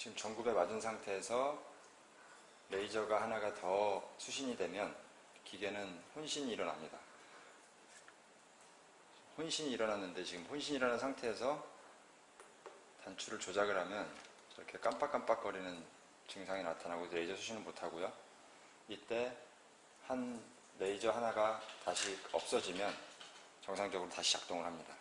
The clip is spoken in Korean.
지금 전구에 맞은 상태에서 레이저가 하나가 더 수신이 되면 기계는 혼신이 일어납니다. 혼신이 일어났는데 지금 혼신이 일어난 상태에서 단추를 조작을 하면 저렇게 깜빡깜빡거리는 증상이 나타나고 레이저 수신은 못하고요. 이때 한 레이저 하나가 다시 없어지면 정상적으로 다시 작동을 합니다.